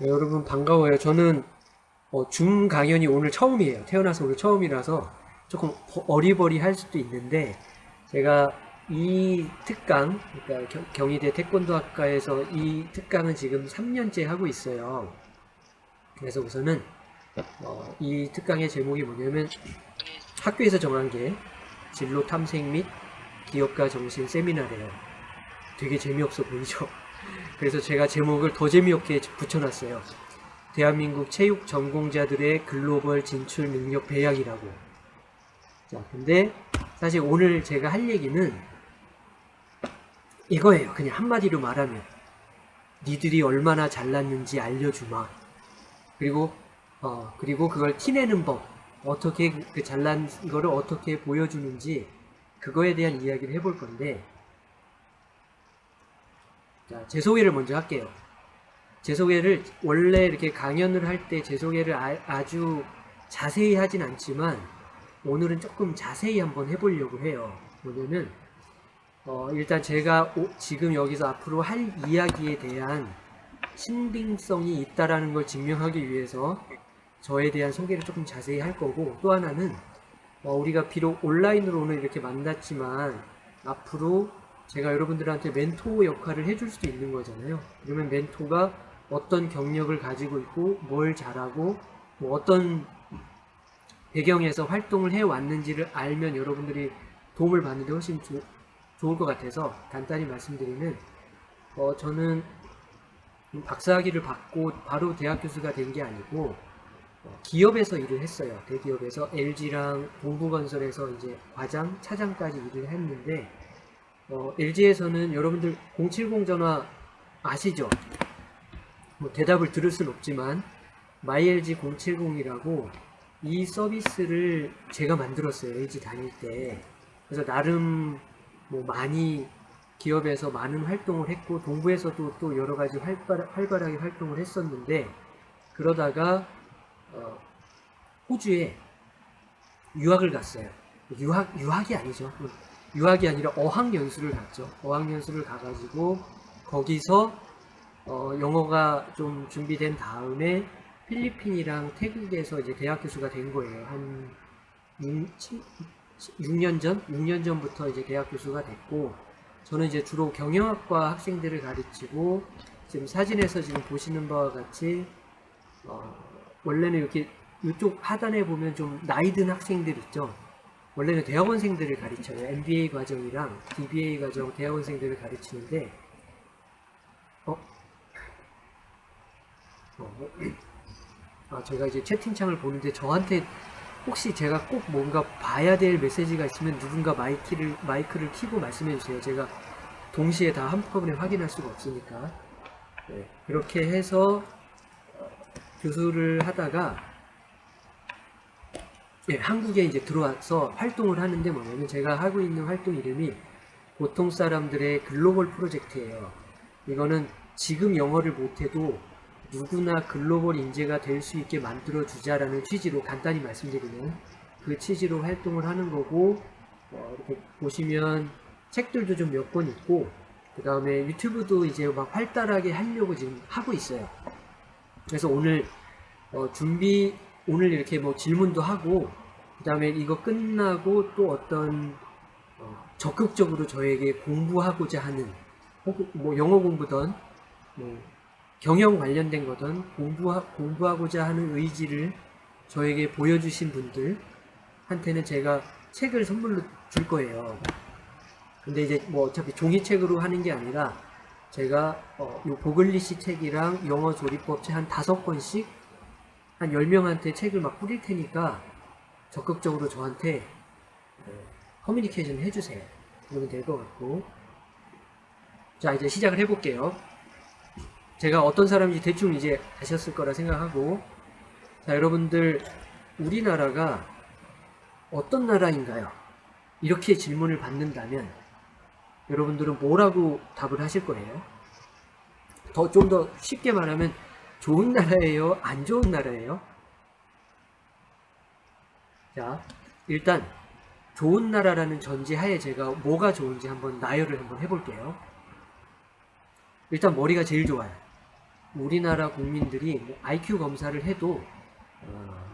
네, 여러분 반가워요. 저는 어, 줌 강연이 오늘 처음이에요. 태어나서 오늘 처음이라서 조금 어리버리할 수도 있는데 제가 이 특강, 그러니까 경희대 태권도학과에서 이 특강은 지금 3년째 하고 있어요. 그래서 우선은 어, 이 특강의 제목이 뭐냐면 학교에서 정한 게 진로 탐색 및 기업가 정신 세미나래요. 되게 재미없어 보이죠? 그래서 제가 제목을 더 재미없게 붙여놨어요. 대한민국 체육 전공자들의 글로벌 진출 능력 배양이라고. 자, 근데 사실 오늘 제가 할 얘기는 이거예요. 그냥 한마디로 말하면 니들이 얼마나 잘났는지 알려주마. 그리고 어 그리고 그걸 티내는 법 어떻게 그 잘난 거를 어떻게 보여주는지 그거에 대한 이야기를 해볼 건데 자, 제 소개를 먼저 할게요. 제 소개를 원래 이렇게 강연을 할 때 제 소개를 아, 주 자세히 하진 않지만 오늘은 조금 자세히 한번 해보려고 해요. 뭐냐면 어, 일단 제가 오, 지금 여기서 앞으로 할 이야기에 대한 신빙성이 있다라는 걸 증명하기 위해서 저에 대한 소개를 조금 자세히 할 거고 또 하나는 어, 우리가 비록 온라인으로 오늘 이렇게 만났지만 앞으로 제가 여러분들한테 멘토 역할을 해줄 수도 있는 거잖아요. 그러면 멘토가 어떤 경력을 가지고 있고 뭘 잘하고 뭐 어떤 배경에서 활동을 해왔는지를 알면 여러분들이 도움을 받는데 훨씬 조, 좋을 것 같아서 간단히 말씀드리면 어, 저는 박사학위를 받고 바로 대학 교수가 된 게 아니고 어, 기업에서 일을 했어요. 대기업에서 LG랑 동부건설에서 이제 과장, 차장까지 일을 했는데 어, LG에서는 여러분들 070 전화 아시죠? 뭐 대답을 들을 순 없지만 MyLG 070이라고 이 서비스를 제가 만들었어요. LG 다닐 때. 그래서 나름 뭐 많이 기업에서 많은 활동을 했고 동부에서도 또 여러 가지 활발, 활발하게 활동을 했었는데 그러다가 어, 호주에 유학을 갔어요. 유학, 유학이 아니죠. 유학이 아니라 어학연수를 갔죠. 어학연수를 가가지고 거기서 어, 영어가 좀 준비된 다음에 필리핀이랑 태국에서 이제 대학 교수가 된 거예요. 한 6, 6년 전? 6년 전부터 이제 대학 교수가 됐고 저는 이제 주로 경영학과 학생들을 가르치고 지금 사진에서 지금 보시는 바와 같이 어, 원래는 이렇게 이쪽 하단에 보면 좀 나이 든 학생들 있죠. 원래는 대학원생들을 가르쳐요. MBA 과정이랑 DBA 과정 대학원생들을 가르치는데 어? 어? 아 제가 이제 채팅창을 보는데 저한테 혹시 제가 꼭 뭔가 봐야 될 메시지가 있으면 누군가 마이크를 마이크를 키고 말씀해 주세요. 제가 동시에 다 한꺼번에 확인할 수가 없으니까 네, 그렇게 해서 교수를 하다가 예, 한국에 이제 들어와서 활동을 하는데 뭐냐면 제가 하고 있는 활동 이름이 보통 사람들의 글로벌 프로젝트예요. 이거는 지금 영어를 못해도 누구나 글로벌 인재가 될 수 있게 만들어 주자라는 취지로 간단히 말씀드리면 그 취지로 활동을 하는 거고 어, 이렇게 보시면 책들도 좀 몇 권 있고 그 다음에 유튜브도 이제 막 활달하게 하려고 지금 하고 있어요. 그래서 오늘 어, 준비 오늘 이렇게 뭐 질문도 하고 그 다음에 이거 끝나고 또 어떤 어, 적극적으로 저에게 공부하고자 하는 뭐 영어 공부든 뭐 경영 관련된 거든 공부하, 공부하고자 하는 의지를 저에게 보여주신 분들한테는 제가 책을 선물로 줄 거예요. 근데 이제 뭐 어차피 종이책으로 하는 게 아니라 제가 어, 요 보글리시 책이랑 영어 조리법 책 한 다섯 권씩 한 10명한테 책을 막 뿌릴 테니까 적극적으로 저한테 어, 커뮤니케이션 해주세요. 그러면 될 것 같고 자 이제 시작을 해볼게요. 제가 어떤 사람인지 대충 이제 아셨을 거라 생각하고 자 여러분들 우리나라가 어떤 나라인가요? 이렇게 질문을 받는다면 여러분들은 뭐라고 답을 하실 거예요? 더 좀 더 쉽게 말하면 좋은 나라예요? 안 좋은 나라예요? 자, 일단 좋은 나라라는 전제하에 제가 뭐가 좋은지 한번 나열을 한번 해볼게요. 일단 머리가 제일 좋아요. 우리나라 국민들이 뭐 IQ 검사를 해도 어,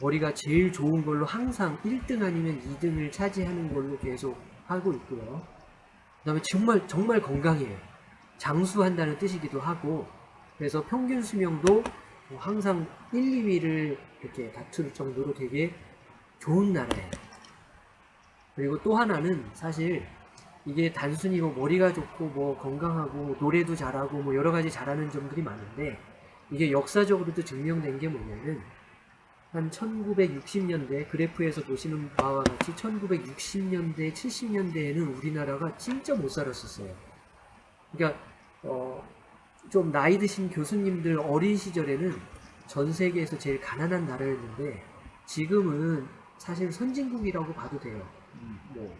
머리가 제일 좋은 걸로 항상 1등 아니면 2등을 차지하는 걸로 계속 하고 있고요. 그 다음에 정말 정말 건강해요. 장수한다는 뜻이기도 하고 그래서 평균 수명도 뭐 항상 1, 2위를 이렇게 다툴 정도로 되게 좋은 나라예요. 그리고 또 하나는 사실 이게 단순히 뭐 머리가 좋고 뭐 건강하고 노래도 잘하고 뭐 여러 가지 잘하는 점들이 많은데 이게 역사적으로도 증명된 게 뭐냐면 한 1960년대 그래프에서 보시는 바와 같이 1960년대 70년대에는 우리나라가 진짜 못 살았었어요. 그러니까 어, 좀 나이 드신 교수님들 어린 시절에는 전 세계에서 제일 가난한 나라였는데 지금은 사실 선진국이라고 봐도 돼요. 음, 뭐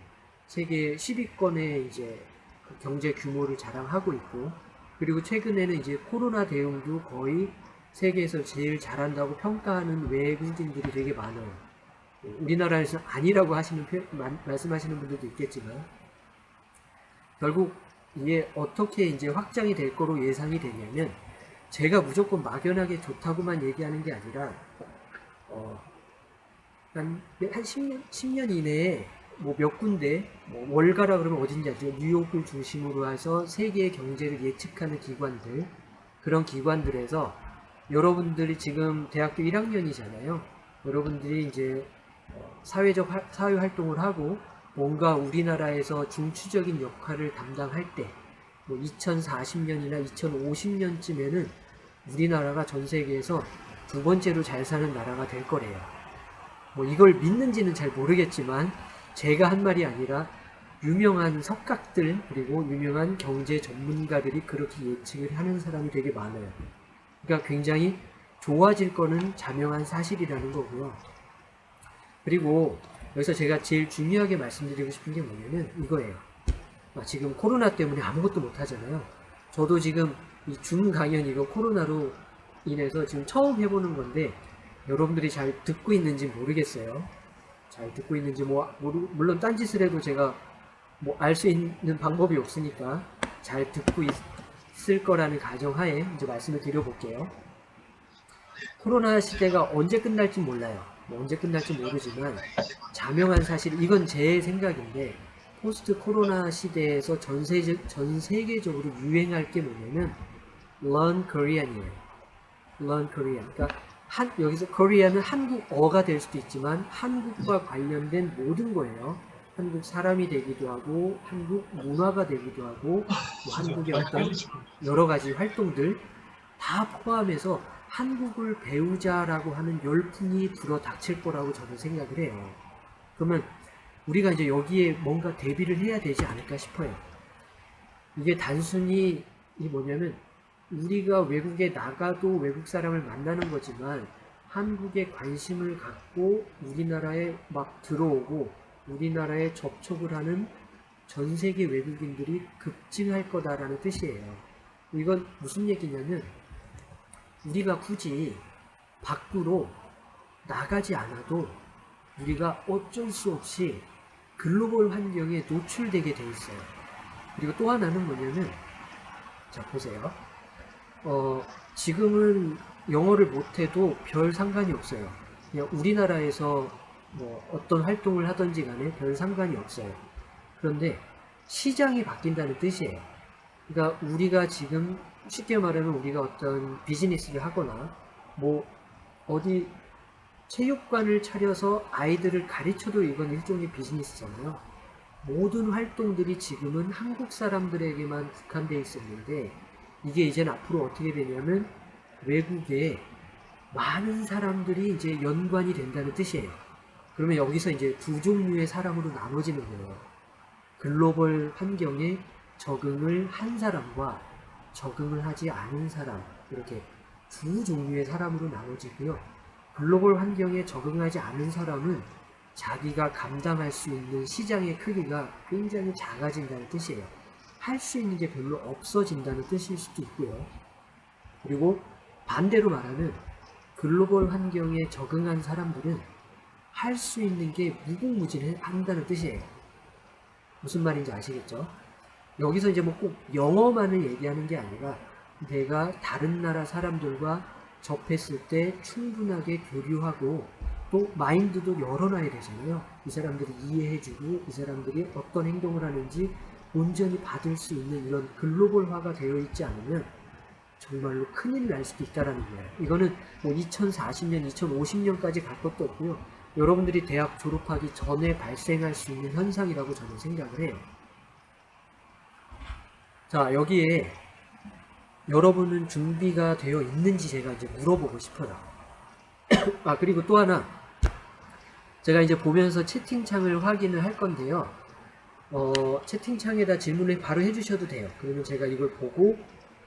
세계 10위권의 이제 그 경제 규모를 자랑하고 있고 그리고 최근에는 이제 코로나 대응도 거의 세계에서 제일 잘한다고 평가하는 외국인들이 되게 많아요. 우리나라에서 아니라고 하시는 표, 말씀하시는 분들도 있겠지만 결국 이게 어떻게 이제 확장이 될 거로 예상이 되냐면 제가 무조건 막연하게 좋다고만 얘기하는 게 아니라 어, 한, 한 10년, 10년 이내에 뭐 몇 군데 뭐 월가라 그러면 어딘지 알죠? 뉴욕을 중심으로 해서 세계의 경제를 예측하는 기관들 그런 기관들에서 여러분들이 지금 대학교 1학년이잖아요. 여러분들이 이제 어, 사회적 사회 활동을 하고 뭔가 우리나라에서 중추적인 역할을 담당할 때, 뭐 2040년이나 2050년쯤에는 우리나라가 전 세계에서 두 번째로 잘 사는 나라가 될 거래요. 뭐 이걸 믿는지는 잘 모르겠지만 제가 한 말이 아니라 유명한 석각들 그리고 유명한 경제 전문가들이 그렇게 예측을 하는 사람이 되게 많아요. 그러니까 굉장히 좋아질 거는 자명한 사실이라는 거고요. 그리고 여기서 제가 제일 중요하게 말씀드리고 싶은 게 뭐냐면 이거예요. 아, 지금 코로나 때문에 아무것도 못 하잖아요. 저도 지금 이 줌 강연 이거 코로나로 인해서 지금 처음 해보는 건데 여러분들이 잘 듣고 있는지 모르겠어요. 잘 듣고 있는지 뭐 물론 딴짓을 해도 제가 뭐 알 수 있는 방법이 없으니까 잘 듣고 있을 거라는 가정하에 이제 말씀을 드려볼게요. 코로나 시대가 언제 끝날지 몰라요. 뭐 언제 끝날지 모르지만 자명한 사실 이건 제 생각인데 포스트 코로나 시대에서 전, 세계, 전 세계적으로 유행할 게 뭐냐면 Learn Korean이에요. Learn Korean. 그러니까 한, 여기서 Korean은 한국어가 될 수도 있지만 한국과 관련된 모든 거예요. 한국 사람이 되기도 하고 한국 문화가 되기도 하고 뭐 한국의 어떤 여러 가지 활동들 다 포함해서 한국을 배우자라고 하는 열풍이 불어 닥칠 거라고 저는 생각을 해요. 그러면 우리가 이제 여기에 뭔가 대비를 해야 되지 않을까 싶어요. 이게 단순히 이 뭐냐면 우리가 외국에 나가도 외국 사람을 만나는 거지만 한국에 관심을 갖고 우리나라에 막 들어오고 우리나라에 접촉을 하는 전 세계 외국인들이 급증할 거다라는 뜻이에요. 이건 무슨 얘기냐면 우리가 굳이 밖으로 나가지 않아도 우리가 어쩔 수 없이 글로벌 환경에 노출되게 돼 있어요. 그리고 또 하나는 뭐냐면 자 보세요. 어, 지금은 영어를 못해도 별 상관이 없어요. 그냥 우리나라에서 뭐 어떤 활동을 하든지 간에 별 상관이 없어요. 그런데 시장이 바뀐다는 뜻이에요. 그러니까 우리가 지금 쉽게 말하면 우리가 어떤 비즈니스를 하거나 뭐 어디 체육관을 차려서 아이들을 가르쳐도 이건 일종의 비즈니스잖아요. 모든 활동들이 지금은 한국 사람들에게만 국한되어 있었는데 이게 이제는 앞으로 어떻게 되냐면 외국에 많은 사람들이 이제 연관이 된다는 뜻이에요. 그러면 여기서 이제 두 종류의 사람으로 나눠지는 거예요. 글로벌 환경에 적응을 한 사람과 적응을 하지 않은 사람 이렇게 두 종류의 사람으로 나눠지고요. 글로벌 환경에 적응하지 않은 사람은 자기가 감당할 수 있는 시장의 크기가 굉장히 작아진다는 뜻이에요. 할 수 있는 게 별로 없어진다는 뜻일 수도 있고요. 그리고 반대로 말하면 글로벌 환경에 적응한 사람들은 할 수 있는 게 무궁무진한다는 뜻이에요. 무슨 말인지 아시겠죠? 여기서 이제 뭐 꼭 영어만을 얘기하는 게 아니라 내가 다른 나라 사람들과 접했을 때 충분하게 교류하고 또 마인드도 열어놔야 되잖아요. 이 사람들이 이해해주고 이 사람들이 어떤 행동을 하는지 온전히 받을 수 있는 이런 글로벌화가 되어 있지 않으면 정말로 큰일 날 수도 있다라는 거예요. 이거는 뭐 2040년, 2050년까지 갈 것도 없고요. 여러분들이 대학 졸업하기 전에 발생할 수 있는 현상이라고 저는 생각을 해요. 자, 여기에 여러분은 준비가 되어 있는지 제가 이제 물어보고 싶어요. 아, 그리고 또 하나. 제가 이제 보면서 채팅창을 확인을 할 건데요. 어, 채팅창에다 질문을 바로 해주셔도 돼요. 그러면 제가 이걸 보고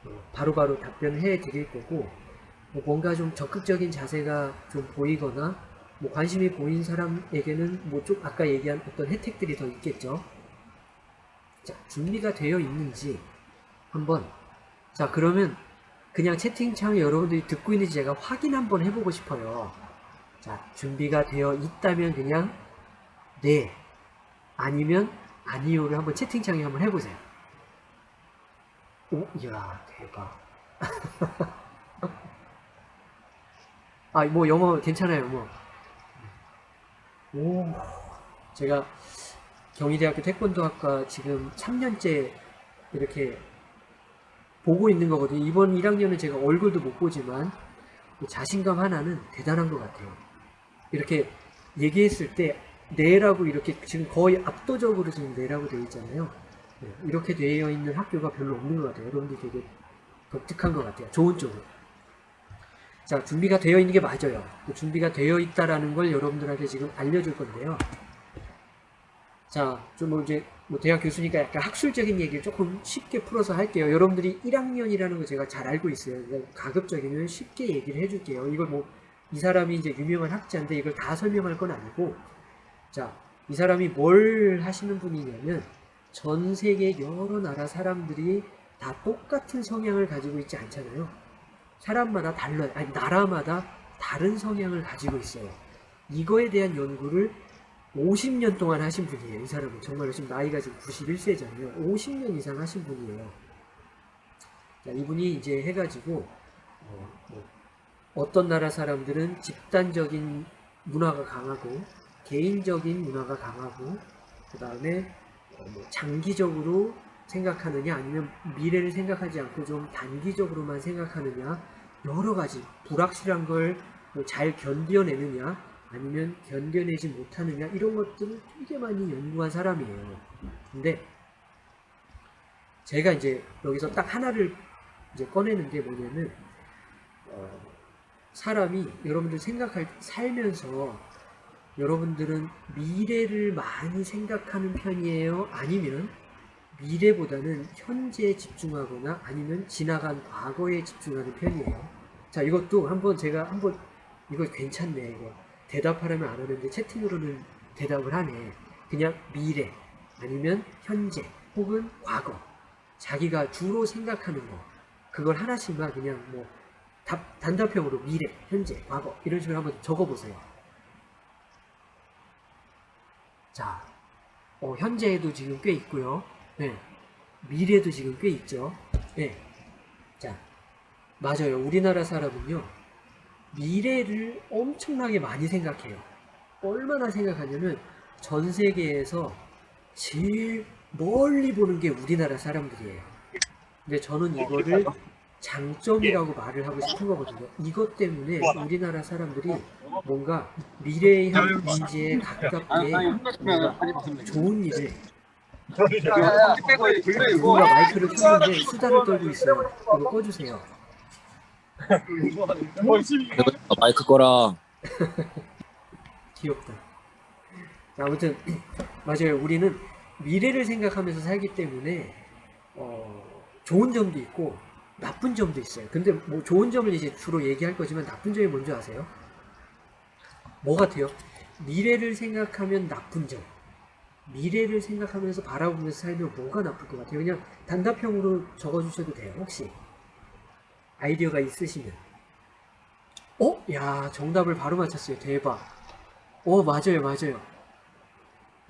어, 바로 바로 답변을 해 드릴 거고, 뭐 뭔가 좀 적극적인 자세가 좀 보이거나, 뭐 관심이 보인 사람에게는 뭐 좀 아까 얘기한 어떤 혜택들이 더 있겠죠. 자, 준비가 되어 있는지 한번. 자 그러면 그냥 채팅창에 여러분들이 듣고 있는지 제가 확인 한번 해보고 싶어요. 자 준비가 되어 있다면 그냥 네 아니면 아니요를 한번 채팅창에 한번 해보세요. 오 이야 대박. 아 뭐 영어 괜찮아요 뭐오 제가 경희대학교 태권도학과 지금 3년째 이렇게 보고 있는 거거든요. 이번 1학년은 제가 얼굴도 못 보지만 자신감 하나는 대단한 것 같아요. 이렇게 얘기했을 때 네라고 이렇게 지금 거의 압도적으로 지금 네라고 되어 있잖아요. 네, 이렇게 되어 있는 학교가 별로 없는 것 같아요. 여러분들 되게 독특한 것 같아요. 좋은 쪽으로. 자, 준비가 되어 있는 게 맞아요. 준비가 되어 있다라는 걸 여러분들한테 지금 알려줄 건데요. 자, 좀 이제 뭐 대학 교수니까 약간 학술적인 얘기를 조금 쉽게 풀어서 할게요. 여러분들이 1학년이라는 거 제가 잘 알고 있어요. 가급적이면 쉽게 얘기를 해줄게요. 이걸 뭐 이 사람이 이제 유명한 학자인데 이걸 다 설명할 건 아니고 자, 이 사람이 뭘 하시는 분이냐면 전 세계 여러 나라 사람들이 다 똑같은 성향을 가지고 있지 않잖아요. 사람마다 달라요. 아니, 나라마다 다른 성향을 가지고 있어요. 이거에 대한 연구를 50년 동안 하신 분이에요. 이 사람은 정말 지금 나이가 지금 91세잖아요. 50년 이상 하신 분이에요. 자, 이분이 이제 해가지고 어, 뭐떤 나라 사람들은 집단적인 문화가 강하고 개인적인 문화가 강하고 그 다음에 어, 뭐 장기적으로 생각하느냐 아니면 미래를 생각하지 않고 좀 단기적으로만 생각하느냐 여러 가지 불확실한 걸뭐잘 견뎌내느냐 아니면 견뎌내지 못하느냐 이런 것들을 되게 많이 연구한 사람이에요. 근데 제가 이제 여기서 딱 하나를 이제 꺼내는 게 뭐냐면 어, 사람이 여러분들 생각할 살면서 여러분들은 미래를 많이 생각하는 편이에요? 아니면 미래보다는 현재에 집중하거나 아니면 지나간 과거에 집중하는 편이에요? 자 이것도 한번 제가 한번 이거 괜찮네 이거 대답하려면 안 하는데 채팅으로는 대답을 하네. 그냥 미래 아니면 현재 혹은 과거 자기가 주로 생각하는 거 그걸 하나씩만 그냥 뭐 답, 단답형으로 미래, 현재, 과거 이런 식으로 한번 적어보세요. 자, 어, 현재에도 지금 꽤 있고요. 네, 미래도 지금 꽤 있죠. 네, 자, 맞아요. 우리나라 사람은요. 미래를 엄청나게 많이 생각해요. 얼마나 생각하냐면 전 세계에서 제일 멀리 보는 게 우리나라 사람들이에요. 근데 저는 이거를 장점이라고 말을 하고 싶은 거거든요. 이것 때문에 우리나라 사람들이 뭔가 미래의 현재에 가깝게 뭔가 좋은 일을 누가 마이크를 켰는데 수다를 떨고 있어요. 이거 꺼주세요. 마이크 꺼라. 귀엽다. 아무튼 맞아요. 우리는 미래를 생각하면서 살기 때문에 어, 좋은 점도 있고 나쁜 점도 있어요. 근데 뭐 좋은 점을 이제 주로 얘기할 거지만 나쁜 점이 뭔지 아세요? 뭐 같아요? 미래를 생각하면 나쁜 점. 미래를 생각하면서 바라보면서 살면 뭐가 나쁠 것 같아요? 그냥 단답형으로 적어주셔도 돼요. 혹시 아이디어가 있으시면. 어? 야 정답을 바로 맞췄어요. 대박. 어 맞아요 맞아요.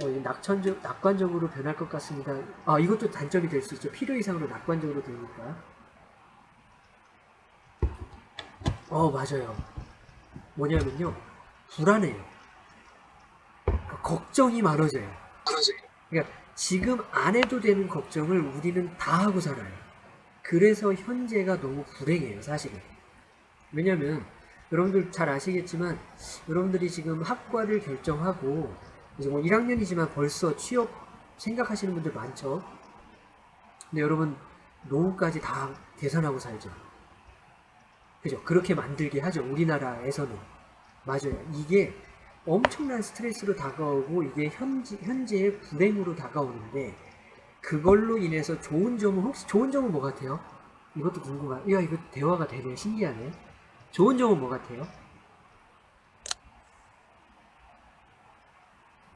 어, 낙천적, 낙관적으로 변할 것 같습니다. 아 이것도 단점이 될 수 있죠. 필요 이상으로 낙관적으로 되니까. 어, 맞아요. 뭐냐면요. 불안해요. 그러니까 걱정이 많아져요. 그러니까 지금 안 해도 되는 걱정을 우리는 다 하고 살아요. 그래서 현재가 너무 불행해요, 사실은. 왜냐면 여러분들 잘 아시겠지만 여러분들이 지금 학과를 결정하고 이제 뭐 1학년이지만 벌써 취업 생각하시는 분들 많죠. 근데 여러분 노후까지 다 계산하고 살죠. 그죠? 그렇게 만들게 하죠. 우리나라에서는. 맞아요. 이게 엄청난 스트레스로 다가오고 이게 현지, 현재의 불행으로 다가오는데 그걸로 인해서 좋은 점은 혹시 좋은 점은 뭐 같아요? 이것도 궁금하. 야 이거 대화가 되네. 신기하네. 좋은 점은 뭐 같아요?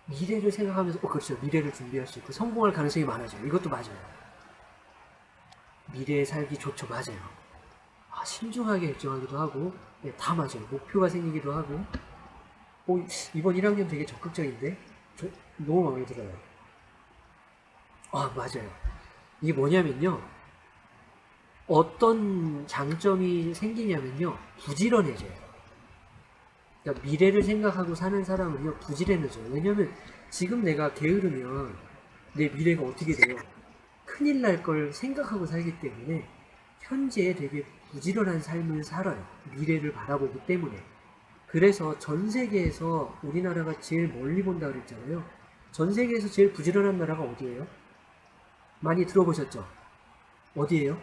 미래를 생각하면서 어 그렇죠. 미래를 준비할 수 있고 성공할 가능성이 많아져요. 이것도 맞아요. 미래에 살기 좋죠. 맞아요. 아, 신중하게 결정하기도 하고 네, 다 맞아요. 목표가 생기기도 하고 오, 이번 1학년 되게 적극적인데? 저, 너무 마음에 들어요. 아, 맞아요. 이게 뭐냐면요. 어떤 장점이 생기냐면요. 부지런해져요. 그러니까 미래를 생각하고 사는 사람은요. 부지런해져요. 왜냐면 지금 내가 게으르면 내 미래가 어떻게 돼요? 큰일 날 걸 생각하고 살기 때문에 현재에 되게 부지런한 삶을 살아요. 미래를 바라보기 때문에. 그래서 전 세계에서 우리나라가 제일 멀리 본다 그랬잖아요. 전 세계에서 제일 부지런한 나라가 어디예요? 많이 들어보셨죠? 어디예요?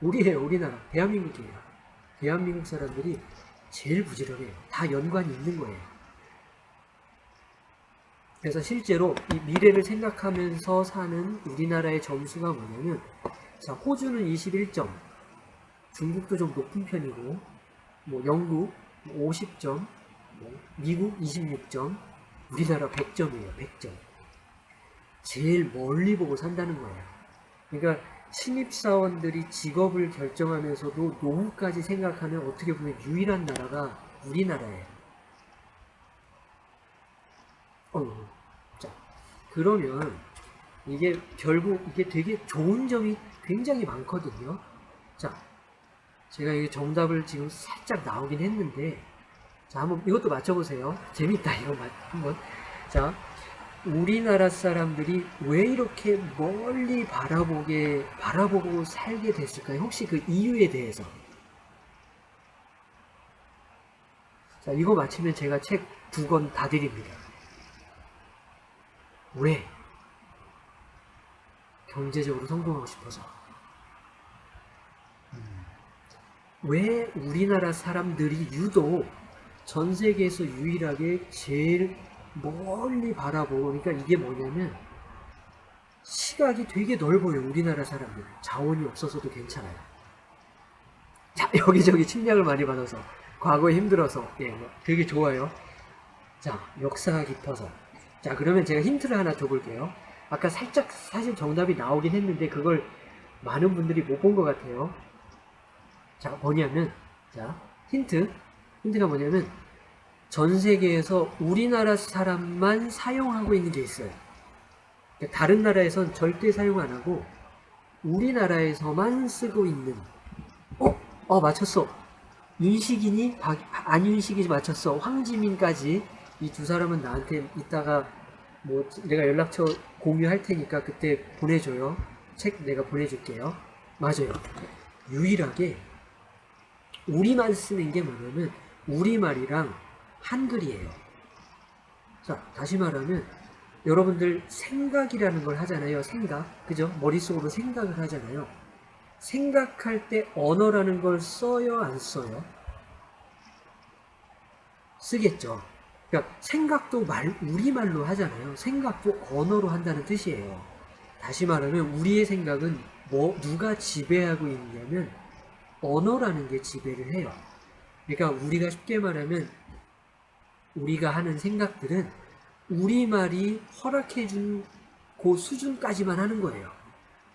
우리예요, 우리나라. 대한민국이에요. 대한민국 사람들이 제일 부지런해요. 다 연관이 있는 거예요. 그래서 실제로 이 미래를 생각하면서 사는 우리나라의 점수가 뭐냐면 자, 호주는 21점, 중국도 좀 높은 편이고 뭐 영국 50점, 뭐 미국 26점, 우리나라 100점이에요. 100점. 제일 멀리 보고 산다는 거예요. 그러니까 신입사원들이 직업을 결정하면서도 노후까지 생각하는 어떻게 보면 유일한 나라가 우리나라예요. 어, 자, 그러면 이게 결국 이게 되게 좋은 점이 굉장히 많거든요. 자, 제가 이게 정답을 지금 살짝 나오긴 했는데 자 한번 이것도 맞춰보세요 재밌다 이거 맞 한번 자 우리나라 사람들이 왜 이렇게 멀리 바라보게 바라보고 살게 됐을까요? 혹시 그 이유에 대해서? 자 이거 맞히면 제가 책 두 권 다 드립니다. 왜? 경제적으로 성공하고 싶어서. 왜 우리나라 사람들이 유독 전 세계에서 유일하게 제일 멀리 바라보고 그러니까 이게 뭐냐면 시각이 되게 넓어요 우리나라 사람들. 자원이 없어서도 괜찮아요. 자 여기저기 침략을 많이 받아서 과거에 힘들어서 예 되게 좋아요. 자 역사가 깊어서. 자 그러면 제가 힌트를 하나 줘볼게요. 아까 살짝 사실 정답이 나오긴 했는데 그걸 많은 분들이 못 본 것 같아요. 자 뭐냐면 자 힌트. 힌트가 뭐냐면 전 세계에서 우리나라 사람만 사용하고 있는 게 있어요. 그러니까 다른 나라에선 절대 사용 안 하고 우리나라에서만 쓰고 있는 어? 어 맞췄어. 윤식이니 박, 안윤식이 맞췄어. 황지민까지 이 두 사람은 나한테 이따가 뭐 내가 연락처 공유할 테니까 그때 보내줘요. 책 내가 보내줄게요. 맞아요. 유일하게 우리만 쓰는 게 뭐냐면 우리말이랑 한글이에요. 자, 다시 말하면 여러분들 생각이라는 걸 하잖아요. 생각. 그죠? 머릿속으로 생각을 하잖아요. 생각할 때 언어라는 걸 써요? 안 써요? 쓰겠죠. 그러니까 생각도 말, 우리말로 하잖아요. 생각도 언어로 한다는 뜻이에요. 다시 말하면 우리의 생각은 뭐 누가 지배하고 있냐면 언어라는 게 지배를 해요. 그러니까 우리가 쉽게 말하면 우리가 하는 생각들은 우리말이 허락해준 그 수준까지만 하는 거예요.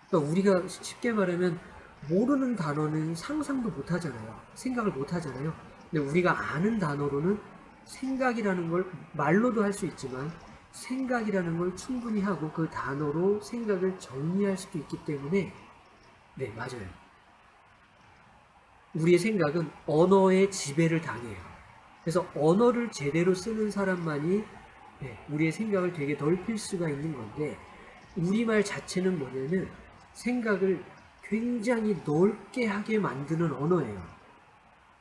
그러니까 우리가 쉽게 말하면 모르는 단어는 상상도 못 하잖아요. 생각을 못 하잖아요. 근데 우리가 아는 단어로는 생각이라는 걸 말로도 할 수 있지만 생각이라는 걸 충분히 하고 그 단어로 생각을 정리할 수도 있기 때문에 네 맞아요. 우리의 생각은 언어의 지배를 당해요. 그래서 언어를 제대로 쓰는 사람만이 예, 우리의 생각을 되게 넓힐 수가 있는 건데 우리말 자체는 뭐냐면 생각을 굉장히 넓게 하게 만드는 언어예요.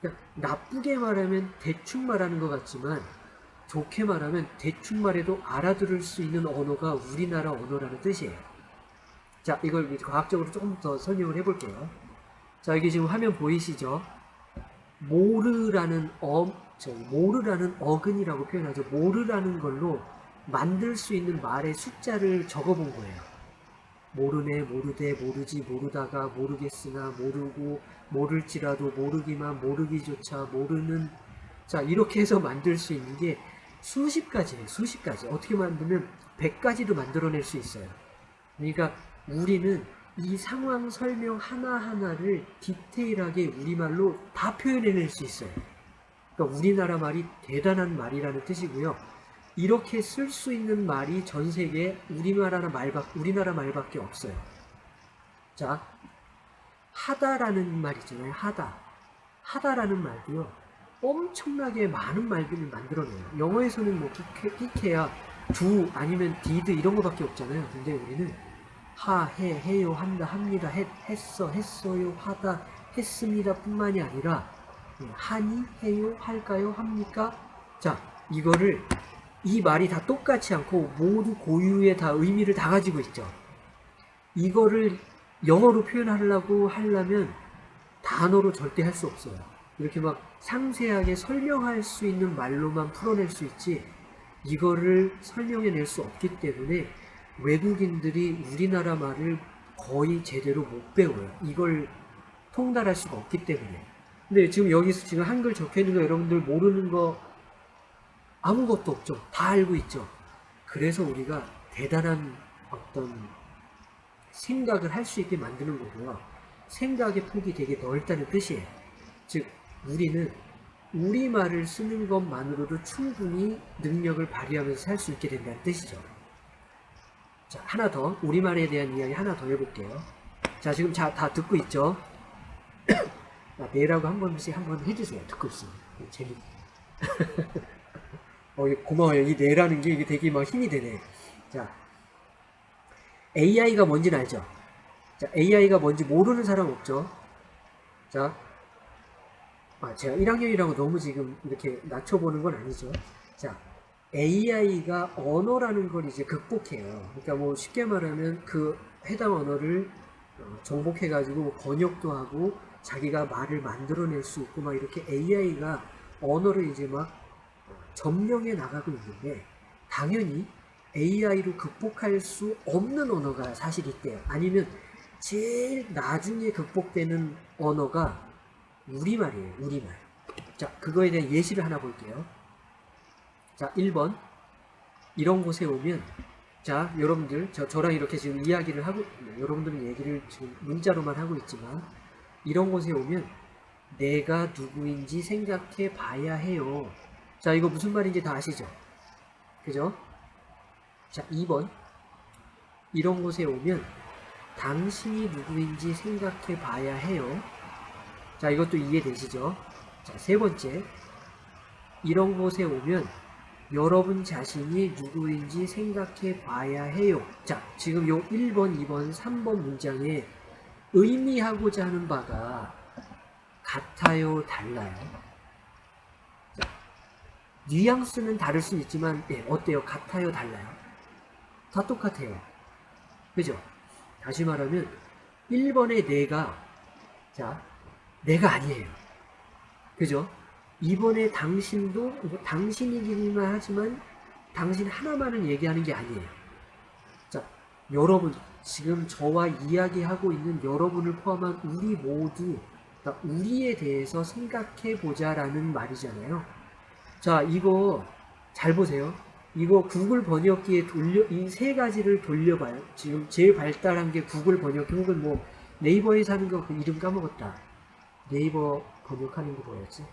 그러니까 나쁘게 말하면 대충 말하는 것 같지만 좋게 말하면 대충 말해도 알아들을 수 있는 언어가 우리나라 언어라는 뜻이에요. 자, 이걸 과학적으로 조금 더 설명을 해볼게요. 자, 여기 지금 화면 보이시죠? 모르라는 어, 저 모르라는 어근이라고 표현하죠. 모르라는 걸로 만들 수 있는 말의 숫자를 적어본 거예요. 모르네, 모르되, 모르지, 모르다가, 모르겠으나, 모르고, 모를지라도, 모르기만, 모르기조차, 모르는. 자, 이렇게 해서 만들 수 있는 게 수십 가지예요. 수십 가지. 어떻게 만들면 100가지도 만들어낼 수 있어요. 그러니까 우리는 이 상황 설명 하나하나를 디테일하게 우리말로 다 표현해낼 수 있어요. 그러니까 우리나라 말이 대단한 말이라는 뜻이고요. 이렇게 쓸 수 있는 말이 전 세계에 우리나라 말밖 우리나라 말밖에 없어요. 자, 하다라는 말 있잖아요. 하다. 하다라는 말도요. 엄청나게 많은 말들을 만들어내요. 영어에서는 뭐 끼케야 두 아니면 디드 이런 거밖에 없잖아요. 근데 우리는 하, 해, 해요, 한다, 합니다, 했, 했어, 했어요, 하다, 했습니다 뿐만이 아니라 예, 하니, 해요, 할까요, 합니까? 자, 이거를 이 말이 다 똑같지 않고 모두 고유의 다 의미를 다 가지고 있죠. 이거를 영어로 표현하려고 하려면 단어로 절대 할 수 없어요. 이렇게 막 상세하게 설명할 수 있는 말로만 풀어낼 수 있지 이거를 설명해낼 수 없기 때문에 외국인들이 우리나라 말을 거의 제대로 못 배워요. 이걸 통달할 수가 없기 때문에. 근데 지금 여기서 지금 한글 적혀 있는 거 여러분들 모르는 거 아무것도 없죠. 다 알고 있죠. 그래서 우리가 대단한 어떤 생각을 할 수 있게 만드는 거고요. 생각의 폭이 되게 넓다는 뜻이에요. 즉, 우리는 우리말을 쓰는 것만으로도 충분히 능력을 발휘하면서 살 수 있게 된다는 뜻이죠. 자, 하나 더, 우리말에 대한 이야기 하나 더 해볼게요. 자, 지금 자, 다 듣고 있죠? 아, 네라고 한 번씩 한 번 해주세요. 듣고 있으면. 재밌 어, 고마워요. 이 네라는 게 이게 되게 막 힘이 되네. 자, AI가 뭔지는 알죠? 자, AI가 뭔지 모르는 사람 없죠? 자, 아, 제가 1학년이라고 너무 지금 이렇게 낮춰보는 건 아니죠. 자, AI가 언어라는 걸 이제 극복해요. 그러니까 뭐 쉽게 말하면 그 해당 언어를 어, 정복해가지고 뭐 번역도 하고 자기가 말을 만들어낼 수 있고 막 이렇게 AI가 언어를 이제 막 점령해 나가고 있는데 당연히 AI로 극복할 수 없는 언어가 사실 있대요. 아니면 제일 나중에 극복되는 언어가 우리말이에요. 우리말. 자, 그거에 대한 예시를 하나 볼게요. 자, 1번. 이런 곳에 오면 자, 여러분들 저, 저랑 이렇게 지금 이야기를 하고 여러분들은 얘기를 지금 문자로만 하고 있지만 이런 곳에 오면 내가 누구인지 생각해 봐야 해요. 자, 이거 무슨 말인지 다 아시죠? 그죠? 자, 2번. 이런 곳에 오면 당신이 누구인지 생각해 봐야 해요. 자, 이것도 이해되시죠? 자, 세 번째. 이런 곳에 오면 여러분 자신이 누구인지 생각해 봐야 해요. 자, 지금 요 1번, 2번, 3번 문장에 의미하고자 하는 바가 같아요, 달라요? 자, 뉘앙스는 다를 수 있지만, 네, 어때요? 같아요, 달라요? 다 똑같아요. 그죠? 다시 말하면, 1번의 내가, 자, 내가 아니에요. 그죠? 이번에 당신도 뭐 당신이기만 하지만 당신 하나만을 얘기하는 게 아니에요. 자, 여러분 지금 저와 이야기하고 있는 여러분을 포함한 우리 모두 우리에 대해서 생각해 보자 라는 말이잖아요. 자, 이거 잘 보세요. 이거 구글 번역기에 돌려 이 세 가지를 돌려봐요. 지금 제일 발달한 게 구글 번역기 혹은 뭐 네이버에 사는 거 그 이름 까먹었다. 네이버 번역하는 게 뭐였지?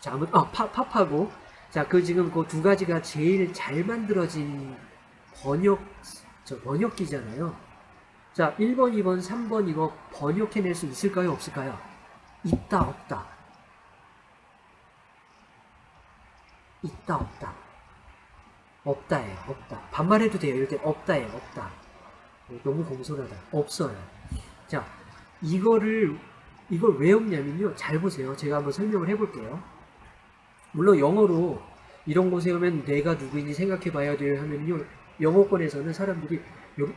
자, 아무, 아, 파, 팝하고. 자, 그 지금 그 두 가지가 제일 잘 만들어진 번역, 저 번역기잖아요. 자, 1번, 2번, 3번 이거 번역해낼 수 있을까요? 없을까요? 있다 없다. 있다 없다. 없다예요 없다. 반말해도 돼요. 때 없다예요 없다. 너무 공손하다. 없어요. 자 이거를 이걸 왜 없냐면요. 잘 보세요. 제가 한번 설명을 해볼게요. 물론 영어로 이런 곳에 오면 내가 누구인지 생각해 봐야 돼요 하면요 영어권에서는 사람들이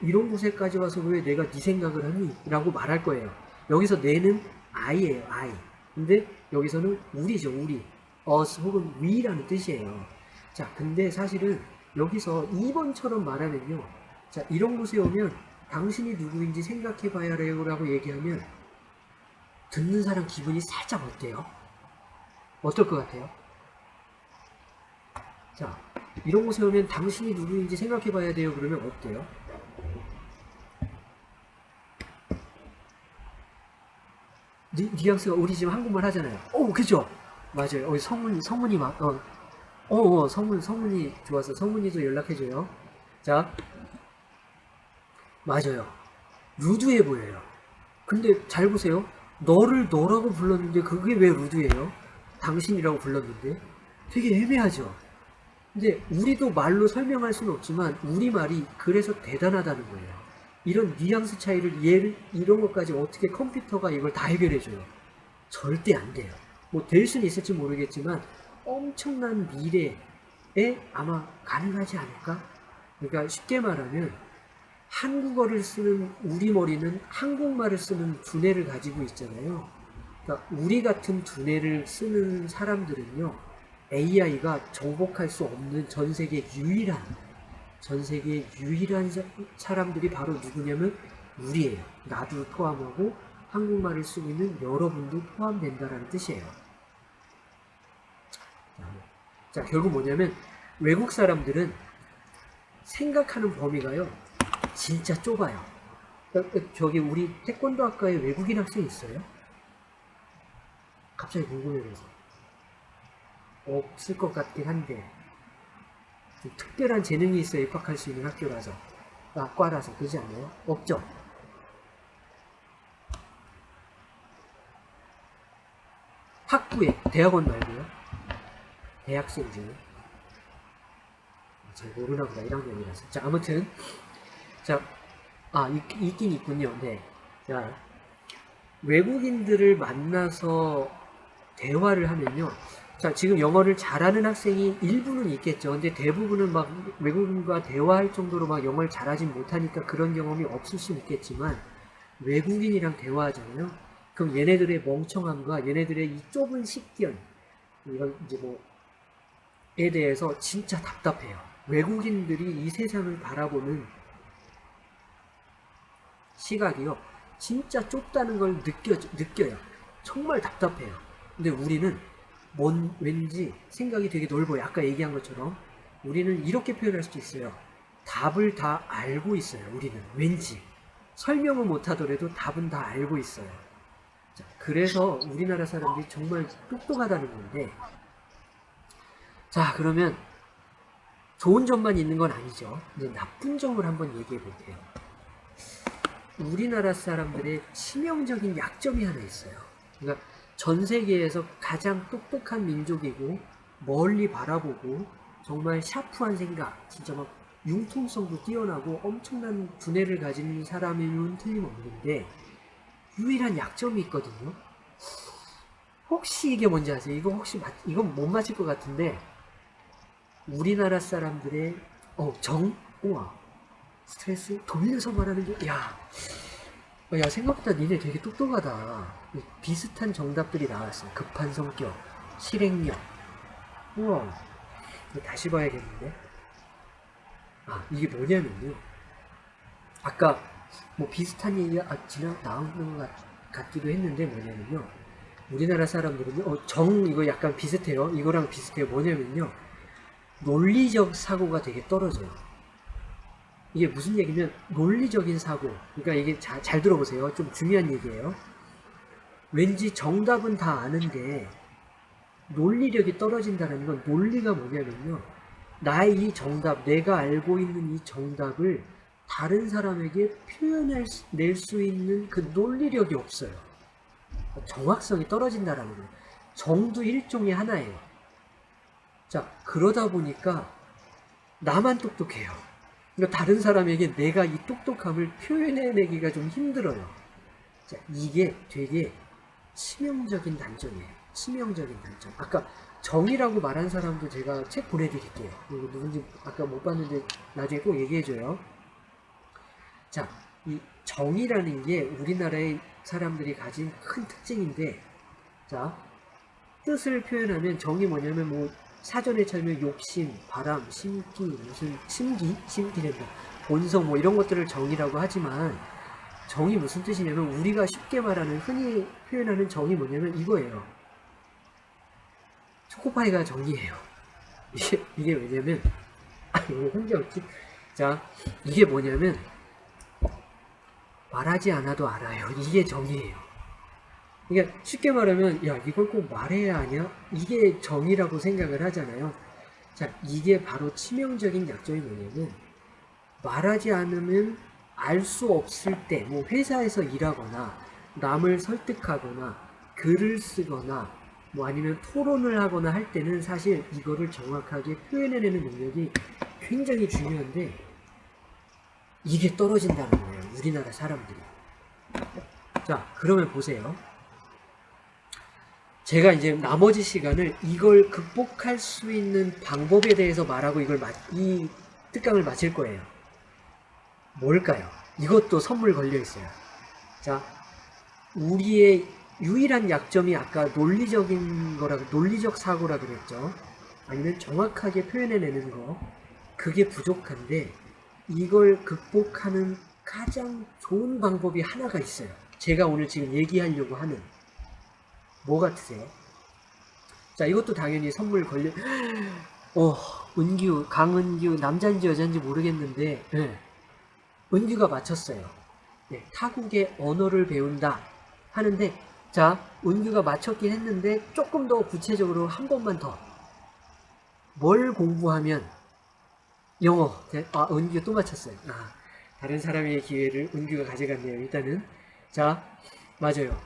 이런 곳에까지 와서 왜 내가 네 생각을 하니? 라고 말할 거예요 여기서 내는 I예요 I 근데 여기서는 우리죠 우리 us 혹은 we라는 뜻이에요 자 근데 사실은 여기서 2번처럼 말하면요 자 이런 곳에 오면 당신이 누구인지 생각해 봐야 해요 라고 얘기하면 듣는 사람 기분이 살짝 어때요? 어떨 것 같아요? 자 이런 곳에 오면 당신이 누구인지 생각해 봐야 돼요 그러면 어때요? 니, 뉘앙스가 우리 지금 한국말 하잖아요. 오, 그죠? 맞아요. 어, 성문, 성문이 막, 어, 어, 어, 성문, 성문이 좋았어. 성문이도 연락해줘요. 자, 맞아요. 루드해 보여요. 근데 잘 보세요. 너를 너라고 불렀는데 그게 왜 루드예요? 당신이라고 불렀는데? 되게 애매하죠? 근데 우리도 말로 설명할 수는 없지만 우리말이 그래서 대단하다는 거예요. 이런 뉘앙스 차이를 얘를 이런 것까지 어떻게 컴퓨터가 이걸 다 해결해줘요? 절대 안 돼요. 뭐 될 수는 있을지 모르겠지만 엄청난 미래에 아마 가능하지 않을까? 그러니까 쉽게 말하면 한국어를 쓰는 우리 머리는 한국말을 쓰는 두뇌를 가지고 있잖아요. 그러니까 우리 같은 두뇌를 쓰는 사람들은요. AI가 정복할 수 없는 전 세계 유일한 전 세계 유일한 사- 사람들이 바로 누구냐면 우리예요. 나도 포함하고 한국말을 쓰고 있는 여러분도 포함된다라는 뜻이에요. 자, 결국 뭐냐면 외국 사람들은 생각하는 범위가요. 진짜 좁아요. 어, 어, 저기 우리 태권도 학과에 외국인 학생 있어요? 갑자기 궁금해서 없을 것 같긴 한데 좀 특별한 재능이 있어야 입학할 수 있는 학교라서 아, 과라서 그러지 않나요? 없죠? 학부에 대학원 말고요? 대학생 중에 잘 모르나 보다. 1학년이라서. 자 아무튼 자 아 있긴 있군요. 네 자 외국인들을 만나서 대화를 하면요 자, 지금 영어를 잘하는 학생이 일부는 있겠죠. 근데 대부분은 막 외국인과 대화할 정도로 막 영어를 잘하진 못하니까 그런 경험이 없을 수는 있겠지만 외국인이랑 대화하잖아요. 그럼 얘네들의 멍청함과 얘네들의 이 좁은 식견 이런 이제 뭐에 대해서 진짜 답답해요. 외국인들이 이 세상을 바라보는 시각이요. 진짜 좁다는 걸 느껴, 느껴요. 정말 답답해요. 근데 우리는 뭔 왠지 생각이 되게 넓어요. 아까 얘기한 것처럼 우리는 이렇게 표현할 수도 있어요. 답을 다 알고 있어요. 우리는 왠지 설명은 못하더라도 답은 다 알고 있어요. 자, 그래서 우리나라 사람들이 정말 똑똑하다는 건데 자 그러면 좋은 점만 있는 건 아니죠. 이제 나쁜 점을 한번 얘기해 볼게요. 우리나라 사람들의 치명적인 약점이 하나 있어요. 그러니까 전 세계에서 가장 똑똑한 민족이고 멀리 바라보고 정말 샤프한 생각, 진짜 막 융통성도 뛰어나고 엄청난 두뇌를 가진 사람이면 틀림없는데 유일한 약점이 있거든요. 혹시 이게 뭔지 아세요? 이거 혹시 맞, 이건 못 맞힐 것 같은데 우리나라 사람들의 어, 정, 우와 스트레스 돌려서 말하는 게, 야, 어, 야 생각보다 니네 되게 똑똑하다. 비슷한 정답들이 나왔어요. 급한 성격, 실행력. 우와, 다시 봐야겠는데. 아 이게 뭐냐면요. 아까 뭐 비슷한 얘기가 아, 지나 나온 것 같, 같기도 했는데 뭐냐면요. 우리나라 사람들은요, 어, 정 이거 약간 비슷해요. 이거랑 비슷해요. 뭐냐면요. 논리적 사고가 되게 떨어져요. 이게 무슨 얘기면 논리적인 사고 그러니까 이게 자, 잘 들어보세요 좀 중요한 얘기예요 왠지 정답은 다 아는데 논리력이 떨어진다는 건 논리가 뭐냐면요 나의 이 정답 내가 알고 있는 이 정답을 다른 사람에게 표현할 낼수 있는 그 논리력이 없어요 정확성이 떨어진다라는 거예요. 정도 일종의 하나예요. 자, 그러다 보니까 나만 똑똑해요. 그러니까 다른 사람에게 내가 이 똑똑함을 표현해내기가 좀 힘들어요. 자, 이게 되게 치명적인 단점이에요. 치명적인 단점. 아까 정이라고 말한 사람도 제가 책 보내드릴게요. 이거 누군지 아까 못 봤는데 나중에 꼭 얘기해줘요. 자, 이 정이라는 게 우리나라의 사람들이 가진 큰 특징인데, 자, 뜻을 표현하면 정이 뭐냐면 뭐 사전에 찾으면 욕심, 바람, 심기, 무슨 심기, 심기된다, 본성 뭐 이런 것들을 정이라고 하지만 정이 무슨 뜻이냐면 우리가 쉽게 말하는 흔히 표현하는 정이 뭐냐면 이거예요. 초코파이가 정이에요. 이게 이게 왜냐면 아 이거 혼자 없지. 자 이게 뭐냐면 말하지 않아도 알아요. 이게 정이에요. 그러니까 쉽게 말하면 야 이걸 꼭 말해야 하냐? 이게 정이라고 생각을 하잖아요. 자 이게 바로 치명적인 약점이 뭐냐면 말하지 않으면 알 수 없을 때 뭐 회사에서 일하거나 남을 설득하거나 글을 쓰거나 뭐 아니면 토론을 하거나 할 때는 사실 이거를 정확하게 표현해내는 능력이 굉장히 중요한데 이게 떨어진다는 거예요. 우리나라 사람들이. 자, 그러면 보세요. 제가 이제 나머지 시간을 이걸 극복할 수 있는 방법에 대해서 말하고 이걸 마, 이 특강을 마칠 거예요. 뭘까요? 이것도 선물 걸려 있어요. 자, 우리의 유일한 약점이 아까 논리적인 거라, 논리적 사고라 그랬죠. 아니면 정확하게 표현해내는 거. 그게 부족한데, 이걸 극복하는 가장 좋은 방법이 하나가 있어요. 제가 오늘 지금 얘기하려고 하는. 뭐 같으세요? 자, 이것도 당연히 선물 걸려, 어, 은규, 강은규, 남자인지 여자인지 모르겠는데, 예. 은규가 맞췄어요. 네, 타국의 언어를 배운다 하는데 자 은규가 맞췄긴 했는데 조금 더 구체적으로 한 번만 더 뭘 공부하면 영어 네, 아 은규가 또 맞췄어요. 아, 다른 사람의 기회를 은규가 가져갔네요. 일단은 자 맞아요.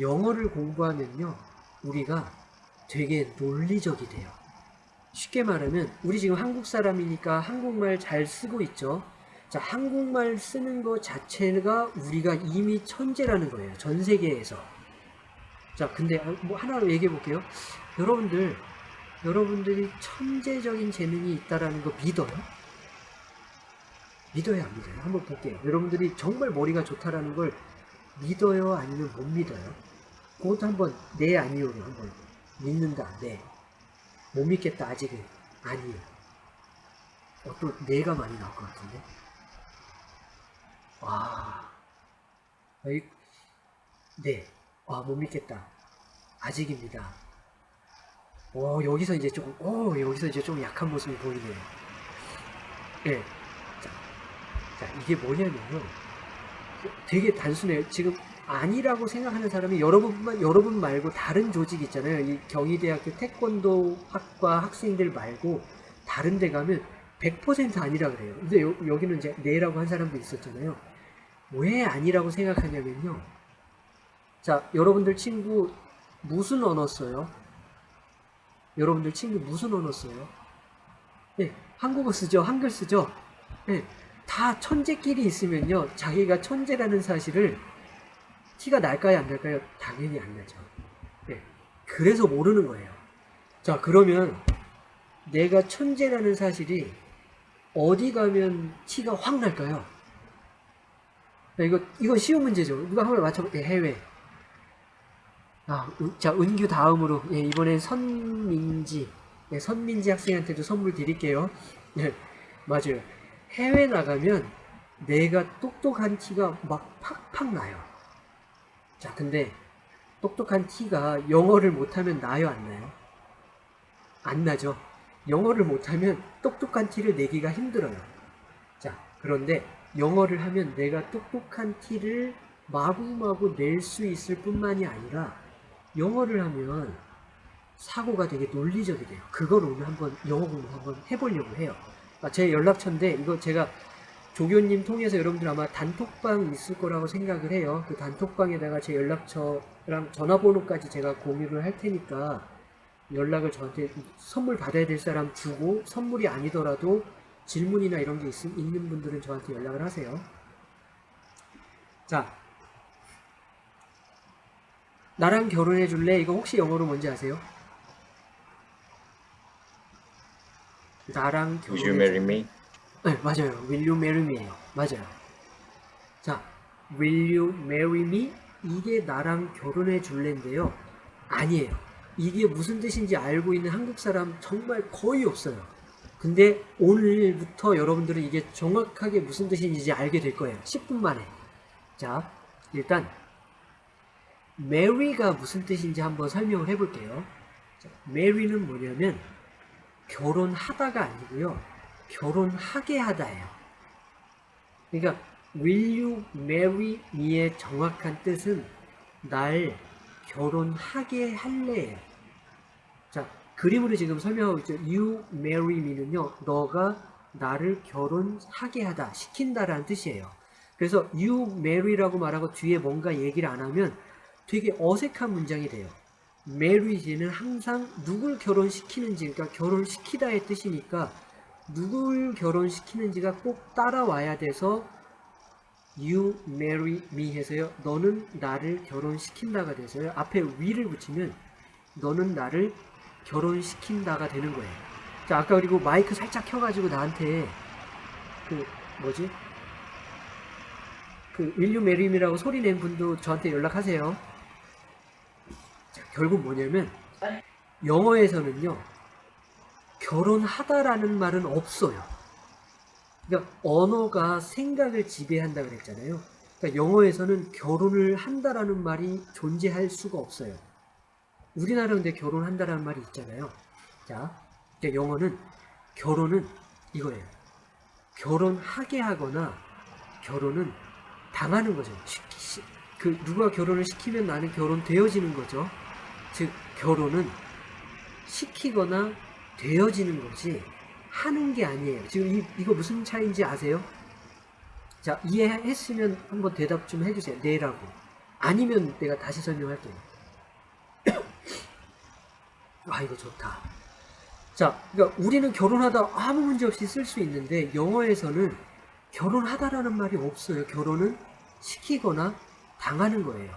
영어를 공부하면요 우리가 되게 논리적이 돼요. 쉽게 말하면 우리 지금 한국 사람이니까 한국말 잘 쓰고 있죠. 자, 한국말 쓰는 것 자체가 우리가 이미 천재라는 거예요. 전 세계에서. 자, 근데 뭐 하나 얘기해 볼게요. 여러분들, 여러분들이 천재적인 재능이 있다라는 거 믿어요? 믿어요, 안 믿어요? 한번 볼게요. 여러분들이 정말 머리가 좋다라는 걸 믿어요, 아니면 못 믿어요? 그것도 한번 네, 아니요로 한번 믿는다, 네. 못 믿겠다, 아직은 아니요. 어, 또 네가 많이 나올 것 같은데? 와, 어이, 네, 와, 못 믿겠다. 아직입니다. 오, 여기서 이제 조금, 오, 여기서 이제 좀 약한 모습이 보이네요. 예. 자, 자, 이게 뭐냐면요. 되게 단순해요. 지금 아니라고 생각하는 사람이 여러분만, 여러분 말고 다른 조직 있잖아요. 이 경희대학교 태권도 학과 학생들 말고 다른 데 가면 100% 아니라 그래요. 근데 여, 여기는 이제 네라고 한 사람도 있었잖아요. 왜 아니라고 생각하냐면요. 자, 여러분들 친구 무슨 언어 써요? 여러분들 친구 무슨 언어 써요? 네, 한국어 쓰죠? 한글 쓰죠? 네, 다 천재끼리 있으면요. 자기가 천재라는 사실을 티가 날까요? 안 날까요? 당연히 안 나죠. 네, 그래서 모르는 거예요. 자, 그러면 내가 천재라는 사실이 어디 가면 티가 확 날까요? 이거, 이거 쉬운 문제죠. 누가 한번 맞춰볼게요. 해외. 아, 자, 은규 다음으로, 예, 이번엔 선민지. 예, 선민지 학생한테도 선물 드릴게요. 예, 맞아요. 해외 나가면 내가 똑똑한 티가 막 팍팍 나요. 자, 근데 똑똑한 티가 영어를 못하면 나요, 안 나요? 안 나죠. 영어를 못하면 똑똑한 티를 내기가 힘들어요. 자, 그런데 영어를 하면 내가 똑똑한 티를 마구마구 낼 수 있을 뿐만이 아니라 영어를 하면 사고가 되게 논리적이 돼요. 그걸 오늘 한번 영어 공부 한번 해보려고 해요. 아, 제 연락처인데 이거 제가 조교님 통해서 여러분들 아마 단톡방 있을 거라고 생각을 해요. 그 단톡방에다가 제 연락처랑 전화번호까지 제가 공유를 할 테니까 연락을 저한테 선물 받아야 될 사람 주고 선물이 아니더라도 질문이나 이런 게 있, 있는 분들은 저한테 연락을 하세요. 자, 나랑 결혼해 줄래? 이거 혹시 영어로 뭔지 아세요? 나랑 결혼해 you marry me? 네, 맞아요. Will you marry me예요. 맞아요. 자, Will you marry me? 이게 나랑 결혼해 줄래인데요. 아니에요. 이게 무슨 뜻인지 알고 있는 한국 사람 정말 거의 없어요. 근데 오늘부터 여러분들은 이게 정확하게 무슨 뜻인지 알게 될 거예요. 10분 만에. 자, 일단 marry가 무슨 뜻인지 한번 설명을 해볼게요. 자, marry는 뭐냐면 결혼하다가 아니고요. 결혼하게 하다예요. 그러니까 will you marry me의 정확한 뜻은 날 결혼하게 할래예요. 자, 그림으로 지금 설명하고 있죠. you marry me는요. 너가 나를 결혼하게 하다, 시킨다라는 뜻이에요. 그래서 you marry라고 말하고 뒤에 뭔가 얘기를 안 하면 되게 어색한 문장이 돼요. marriage는 항상 누굴 결혼시키는지, 그러니까 결혼시키다의 뜻이니까 누굴 결혼시키는지가 꼭 따라와야 돼서 you marry me 해서요. 너는 나를 결혼시킨다가 돼서요. 앞에 we를 붙이면 너는 나를 결혼시킨다가 되는 거예요. 자, 아까 그리고 마이크 살짝 켜가지고 나한테 그 뭐지? 그 marry me라고 소리 낸 분도 저한테 연락하세요. 자, 결국 뭐냐면 영어에서는요. 결혼하다라는 말은 없어요. 그러니까 언어가 생각을 지배한다 그랬잖아요. 그러니까 영어에서는 결혼을 한다라는 말이 존재할 수가 없어요. 우리나라 근데 결혼한다라는 말이 있잖아요. 자, 그러니까 영어는 결혼은 이거예요. 결혼하게 하거나 결혼은 당하는 거죠. 그 누가 결혼을 시키면 나는 결혼 되어지는 거죠. 즉 결혼은 시키거나 되어지는 거지 하는 게 아니에요. 지금 이, 이거 무슨 차이인지 아세요? 자 이해했으면 한번 대답 좀 해주세요. 네라고. 아니면 내가 다시 설명할게요. 아 이거 좋다. 자, 그러니까 우리는 결혼하다 아무 문제 없이 쓸 수 있는데 영어에서는 결혼하다라는 말이 없어요. 결혼은 시키거나 당하는 거예요.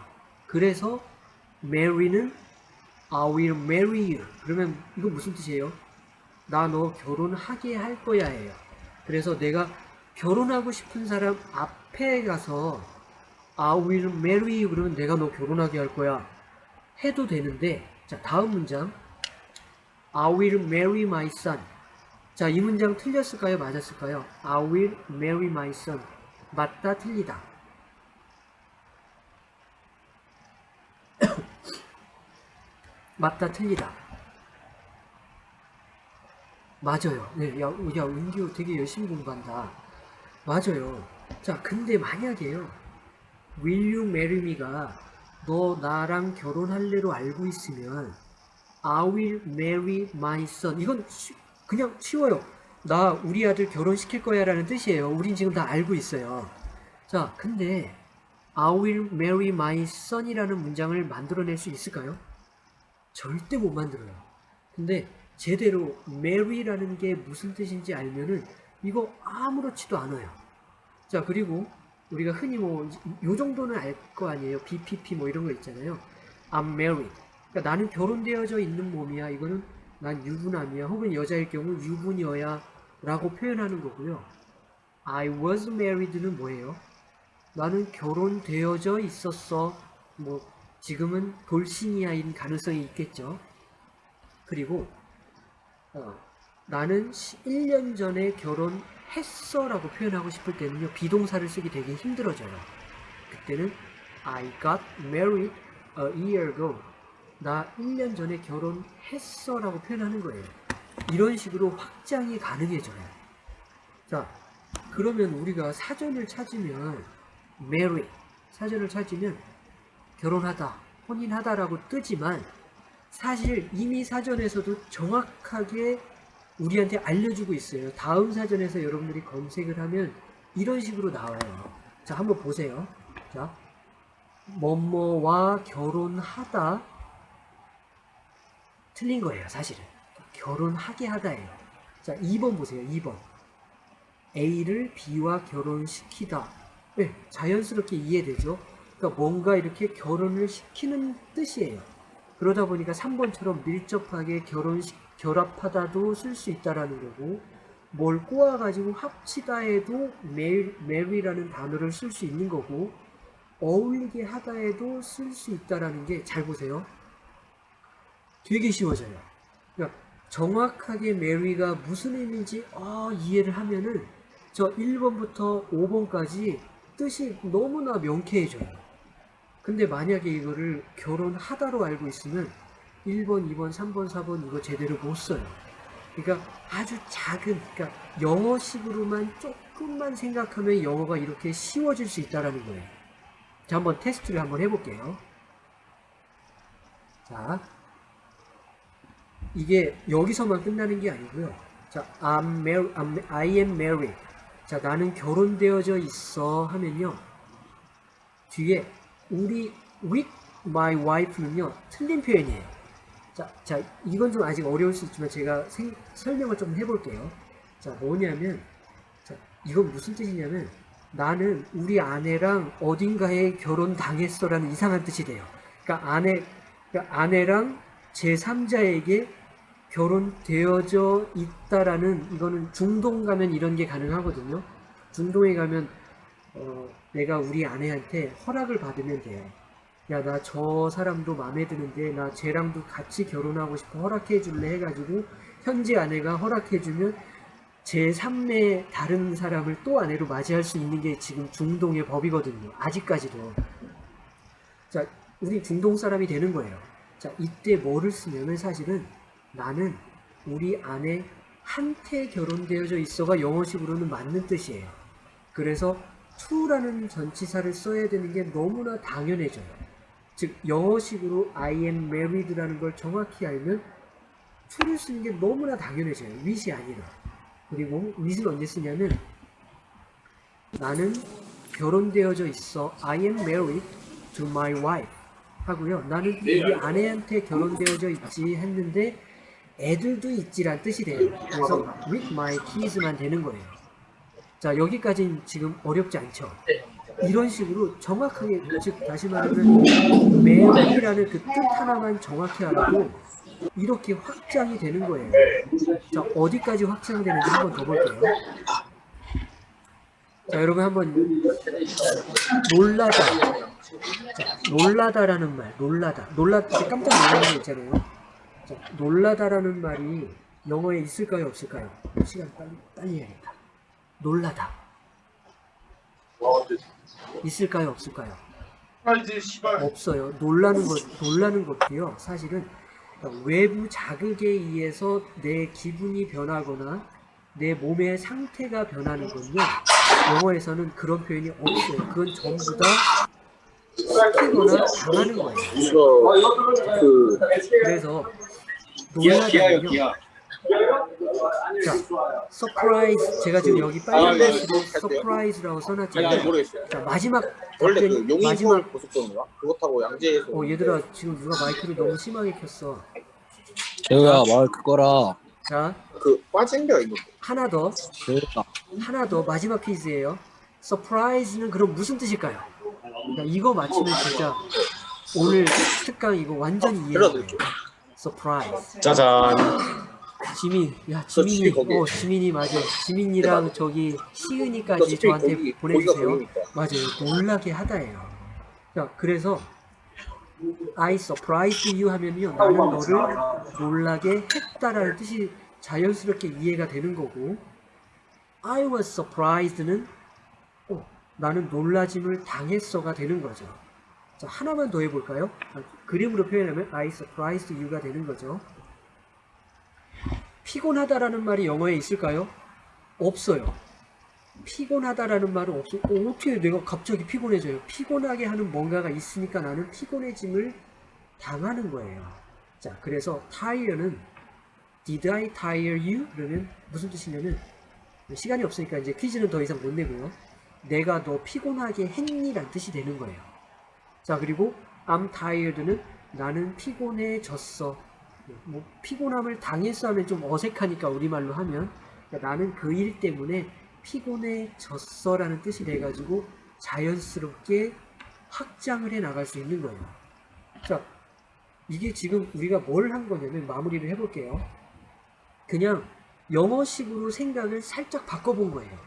그래서 marry는 I will marry you. 그러면 이거 무슨 뜻이에요? 나 너 결혼하게 할 거야 예요. 그래서 내가 결혼하고 싶은 사람 앞에 가서 I will marry you 그러면 내가 너 결혼하게 할 거야 해도 되는데 자 다음 문장 I will marry my son. 자 이 문장 틀렸을까요? 맞았을까요? I will marry my son. 맞다 틀리다. 맞다 틀리다. 맞아요. 네, 야, 야 은규 되게 열심히 공부한다. 맞아요. 자 근데 만약에요. Will you marry me가 너 나랑 결혼할래로 알고 있으면 I will marry my son. 이건 쉬- 그냥 쉬워요. 나 우리 아들 결혼시킬 거야 라는 뜻이에요. 우린 지금 다 알고 있어요. 자 근데 I will marry my son이라는 문장을 만들어낼 수 있을까요? 절대 못 만들어요. 근데 제대로 marry라는 게 무슨 뜻인지 알면은 이거 아무렇지도 않아요. 자 그리고 우리가 흔히 뭐 요 정도는 알 거 아니에요. BPP 뭐 이런 거 있잖아요. I'm married 그러니까 나는 결혼되어져 있는 몸이야. 이거는 난 유부남이야. 혹은 여자일 경우 유부녀야 라고 표현하는 거고요. I was married는 뭐예요? 나는 결혼되어져 있었어. 뭐 지금은 돌싱이야인 가능성이 있겠죠. 그리고 어, 나는 1년 전에 결혼했어 라고 표현하고 싶을 때는요 비동사를 쓰기 되게 힘들어져요. 그때는 I got married a year ago 나 1년 전에 결혼했어 라고 표현하는 거예요 이런 식으로 확장이 가능해져요 자 그러면 우리가 사전을 찾으면 marry 사전을 찾으면 결혼하다 혼인하다라고 뜨지만 사실 이미 사전에서도 정확하게 우리한테 알려주고 있어요. 다음 사전에서 여러분들이 검색을 하면 이런 식으로 나와요. 자, 한번 보세요. 자, 뭐뭐와 결혼하다 틀린 거예요, 사실은. 결혼하게 하다예요. 자, 2번 보세요. 2번. A를 B와 결혼시키다. 네, 자연스럽게 이해되죠? 그러니까 뭔가 이렇게 결혼을 시키는 뜻이에요. 그러다 보니까 3번처럼 밀접하게 결혼 결합하다도 쓸 수 있다라는 거고 뭘 꼬아가지고 합치다에도 메- marry라는 단어를 쓸 수 있는 거고 어울리게 하다에도 쓸 수 있다라는 게 잘 보세요. 되게 쉬워져요. 그러니까 정확하게 marry가 무슨 의미인지 아, 이해를 하면은 저 1번부터 5번까지 뜻이 너무나 명쾌해져요. 근데 만약에 이거를 결혼하다로 알고 있으면 1번, 2번, 3번, 4번 이거 제대로 못 써요. 그러니까 아주 작은, 그러니까 영어식으로만 조금만 생각하면 영어가 이렇게 쉬워질 수 있다라는 거예요. 자, 한번 테스트를 한번 해볼게요. 자, 이게 여기서만 끝나는 게 아니고요. 자, I'm mar- I'm- I am married. 자, 나는 결혼되어져 있어 하면요. 뒤에 우리 with my wife는요. 틀린 표현이에요. 자, 자, 이건 좀 아직 어려울 수 있지만 제가 생- 설명을 좀 해볼게요. 자, 뭐냐면, 자, 이건 무슨 뜻이냐면, 나는 우리 아내랑 어딘가에 결혼 당했어라는 이상한 뜻이 돼요. 그러니까 아내, 그러니까 아내랑 제3자에게 결혼되어져 있다라는 이거는 중동 가면 이런 게 가능하거든요. 중동에 가면 어, 내가 우리 아내한테 허락을 받으면 돼요. 야, 나 저 사람도 마음에 드는데 나 쟤랑도 같이 결혼하고 싶어 허락해 줄래 해가지고 현재 아내가 허락해 주면 제 3의 다른 사람을 또 아내로 맞이할 수 있는 게 지금 중동의 법이거든요. 아직까지도. 자, 우리 중동 사람이 되는 거예요. 자, 이때 뭐를 쓰냐면 사실은 나는 우리 아내 한테 결혼되어져 있어가 영어식으로는 맞는 뜻이에요. 그래서 to라는 전치사를 써야 되는 게 너무나 당연해져요. 즉 영어식으로 I am married라는 걸 정확히 알면 to를 쓰는 게 너무나 당연해져요. with이 아니라. 그리고 with은 언제 쓰냐면 나는 결혼되어져 있어. I am married to my wife. 하고요. 나는 우리 아내한테 결혼되어져 있지 했는데 애들도 있지란 뜻이 돼요. 그래서 with my kids만 되는 거예요. 자 여기까지는 지금 어렵지 않죠. 이런 식으로 정확하게 즉 다시 말하면 marry라는 그 뜻 하나만 정확히 알아도 이렇게 확장이 되는 거예요. 자 어디까지 확장되는지 한번 더 볼게요. 자 여러분 한번 놀라다 자, 놀라다라는 말 놀라다 놀라 깜짝 놀라는 거 있잖아요 자, 놀라다라는 말이 영어에 있을까요 없을까요? 시간 빨리 빨리 해야겠다. 놀라다. 있을까요 없을까요? 없어요. 놀라는 것 놀라는 것도요 사실은 외부 자극에 의해서 내 기분이 변하거나 내 몸의 상태가 변하는 건요 영어에서는 그런 표현이 없어요. 그건 전부 다 시키거나 당하는 거예요. 그 그래서 기아 기아요 기아 자 surprise 제가 지금 여기 빨간 글씨로 surprise라고 잘 써놨잖아요 모르겠어요. 자 마지막 원래 그 답변 마지막 고속도로인가? 그거 타고 양재에서 어 얘들아 지금 누가 마이크를 너무 심하게 켰어 재우야 마이크 꺼라. 자그 빠진 게 있는데. 하나 더 재우야. 하나 더 마지막 퀴즈예요. surprise는 그럼 무슨 뜻일까요? 그러니까 이거 맞히면 진짜 오늘 특강 이거 완전히 이해해요. surprise. 짜잔 지민, 야저 지민이. 어 지민이 맞아. 지민이랑 저기 시은이까지 저한테 거기- 보내주세요. 맞아요. 놀라게 하다예요. 자, 그래서 I surprised you 하면요. 나는 너를 놀라게 했다라는 뜻이 자연스럽게 이해가 되는 거고 I was surprised는 어, 나는 놀라짐을 당했어가 되는 거죠. 자, 하나만 더 해볼까요? 아, 그림으로 표현하면 I surprised you가 되는 거죠. 피곤하다라는 말이 영어에 있을까요? 없어요. 피곤하다라는 말은 없어. 어, 어떻게 내가 갑자기 피곤해져요? 피곤하게 하는 뭔가가 있으니까 나는 피곤해짐을 당하는 거예요. 자, 그래서 tire는 did I tire you? 그러면 무슨 뜻이냐면 시간이 없으니까 이제 퀴즈는 더 이상 못 내고요. 내가 너 피곤하게 했니란 뜻이 되는 거예요. 자 그리고 I'm tired는 나는 피곤해졌어. 뭐 피곤함을 당했어 하면 좀 어색하니까 우리말로 하면 그러니까 나는 그 일 때문에 피곤해졌어 라는 뜻이 돼가지고 자연스럽게 확장을 해 나갈 수 있는 거예요. 자, 이게 지금 우리가 뭘 한 거냐면 마무리를 해볼게요. 그냥 영어식으로 생각을 살짝 바꿔본 거예요.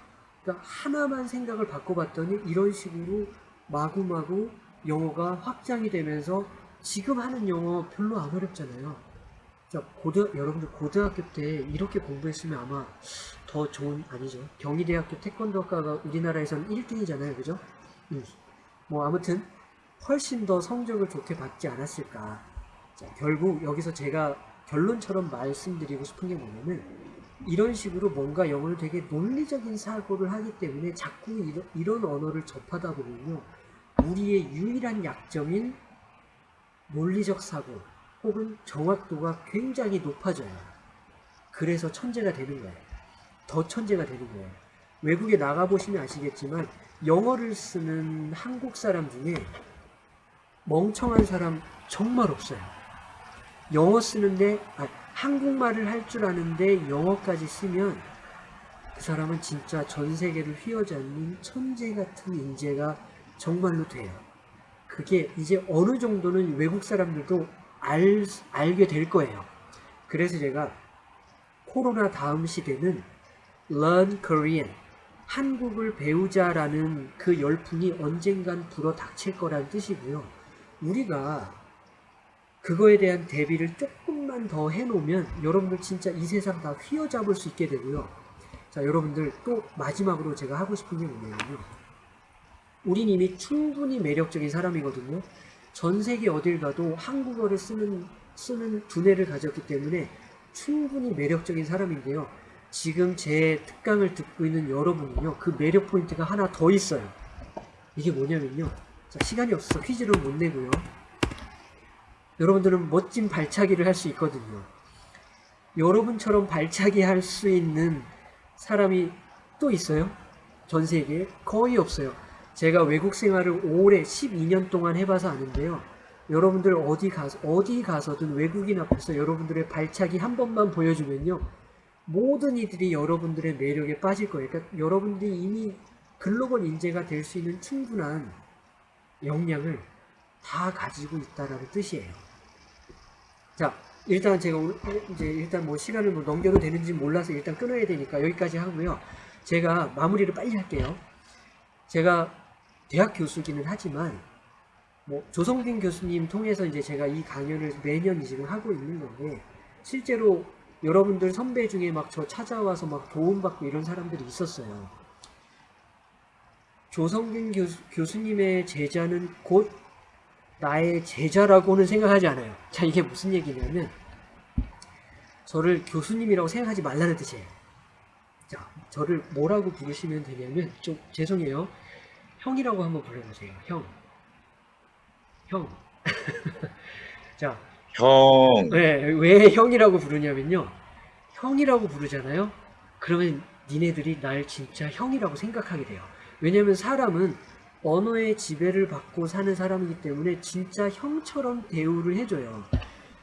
그러니까 하나만 생각을 바꿔봤더니 이런 식으로 마구마구 영어가 확장이 되면서 지금 하는 영어 별로 안 어렵잖아요. 자, 고등, 여러분들 고등학교 때 이렇게 공부했으면 아마 더 좋은, 아니죠. 경희대학교 태권도과가 우리나라에선 1등이잖아요. 그죠? 음. 뭐 아무튼 훨씬 더 성적을 좋게 받지 않았을까. 자, 결국 여기서 제가 결론처럼 말씀드리고 싶은 게 뭐냐면 이런 식으로 뭔가 영어를 되게 논리적인 사고를 하기 때문에 자꾸 이런, 이런 언어를 접하다 보면요. 우리의 유일한 약점인 논리적 사고 혹은 정확도가 굉장히 높아져요. 그래서 천재가 되는 거예요. 더 천재가 되는 거예요. 외국에 나가보시면 아시겠지만 영어를 쓰는 한국 사람 중에 멍청한 사람 정말 없어요. 영어 쓰는데 아, 한국말을 할 줄 아는데 영어까지 쓰면 그 사람은 진짜 전 세계를 휘어잡는 천재 같은 인재가 정말로 돼요. 그게 이제 어느 정도는 외국 사람들도 알, 알게 될 거예요. 그래서 제가 코로나 다음 시대는 Learn Korean, 한국을 배우자라는 그 열풍이 언젠간 불어 닥칠 거라는 뜻이고요. 우리가 그거에 대한 대비를 조금만 더 해놓으면 여러분들 진짜 이 세상 다 휘어잡을 수 있게 되고요. 자, 여러분들 또 마지막으로 제가 하고 싶은 게 뭐냐면요. 우린 이미 충분히 매력적인 사람이거든요. 전 세계 어딜 가도 한국어를 쓰는, 쓰는 두뇌를 가졌기 때문에 충분히 매력적인 사람인데요. 지금 제 특강을 듣고 있는 여러분은요, 그 매력 포인트가 하나 더 있어요. 이게 뭐냐면요. 자, 시간이 없어서 퀴즈를 못 내고요. 여러분들은 멋진 발차기를 할 수 있거든요. 여러분처럼 발차기 할 수 있는 사람이 또 있어요? 전 세계에? 거의 없어요. 제가 외국 생활을 오래 12년 동안 해봐서 아는데요. 여러분들 어디 가서 어디 가서든 외국인 앞에서 여러분들의 발차기 한 번만 보여주면요. 모든 이들이 여러분들의 매력에 빠질 거예요. 그러니까 여러분들이 이미 글로벌 인재가 될 수 있는 충분한 역량을 다 가지고 있다라는 뜻이에요. 자, 일단 제가 오늘 이제 일단 뭐 시간을 뭐 넘겨도 되는지 몰라서 일단 끊어야 되니까 여기까지 하고요. 제가 마무리를 빨리 할게요. 제가 대학 교수기는 하지만 뭐 조성빈 교수님 통해서 이제 제가 이 강연을 매년 지금 하고 있는 건데 실제로 여러분들 선배 중에 막 저 찾아와서 막 도움받고 이런 사람들이 있었어요. 조성빈 교수, 교수님의 제자는 곧 나의 제자라고는 생각하지 않아요. 자, 이게 무슨 얘기냐면 저를 교수님이라고 생각하지 말라는 뜻이에요. 자, 저를 뭐라고 부르시면 되냐면 좀 죄송해요. 형이라고 한번 불러보세요. 형. 형. 자, 형. 왜, 왜 형이라고 부르냐면요. 형이라고 부르잖아요. 그러면 니네들이 날 진짜 형이라고 생각하게 돼요. 왜냐면 사람은 언어의 지배를 받고 사는 사람이기 때문에 진짜 형처럼 대우를 해줘요.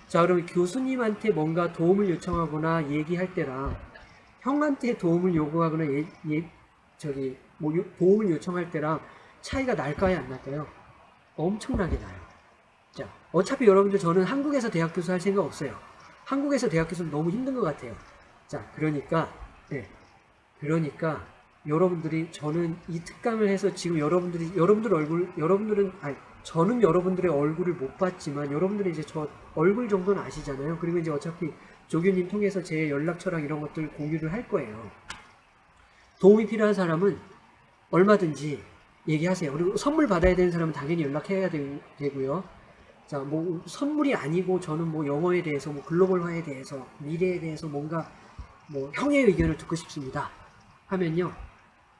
자, 그러면 교수님한테 뭔가 도움을 요청하거나 얘기할 때랑 형한테 도움을 요구하거나 예, 예, 저기 뭐 요- 도움을 요청할 때랑 차이가 날까요, 안 날까요? 엄청나게 나요. 자, 어차피 여러분들 저는 한국에서 대학 교수 할 생각 없어요. 한국에서 대학 교수는 너무 힘든 것 같아요. 자, 그러니까, 네. 그러니까, 여러분들이, 저는 이 특강을 해서 지금 여러분들이, 여러분들 얼굴, 여러분들은, 아니, 저는 여러분들의 얼굴을 못 봤지만, 여러분들이 이제 저 얼굴 정도는 아시잖아요. 그리고 이제 어차피 조교님 통해서 제 연락처랑 이런 것들 공유를 할 거예요. 도움이 필요한 사람은 얼마든지 얘기하세요. 그리고 선물 받아야 되는 사람은 당연히 연락해야 되, 되고요. 자, 뭐 선물이 아니고 저는 뭐 영어에 대해서 뭐 글로벌화에 대해서 미래에 대해서 뭔가 뭐 형의 의견을 듣고 싶습니다. 하면요.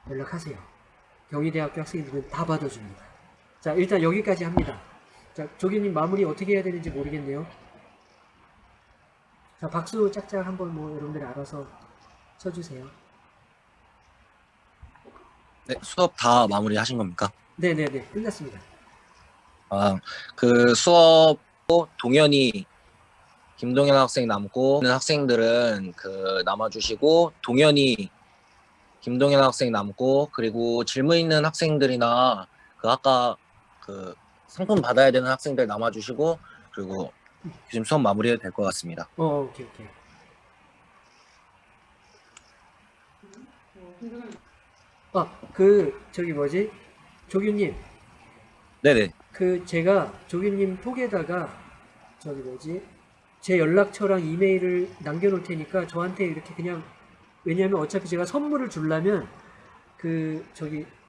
연락하세요. 경희대학교 학생들은 다 받아줍니다. 자, 일단 여기까지 합니다. 자, 조교님 마무리 어떻게 해야 되는지 모르겠네요. 자, 박수 짝짝 한번 뭐 여러분들이 알아서 쳐주세요. 네, 수업 다 마무리 하신 겁니까? 네네네 끝났습니다. 아, 그 수업 동현이 김동현 학생 남고 학생들은 그 남아주시고 동현이 김동현 학생 남고 그리고 질문 있는 학생들이나 그 아까 그 상품 받아야 되는 학생들 남아주시고 그리고 지금 수업 마무리해도 될 것 같습니다. 어 오케이 오케이. 아 그 저기 뭐지? 조규님. 네네. 그 제가 조규님 톡에다가 저기 뭐지? 제 연락처랑 이메일을 남겨놓을 테니까 저한테 이렇게 그냥 왜냐하면 어차피 제가 선물을 주려면 그 저기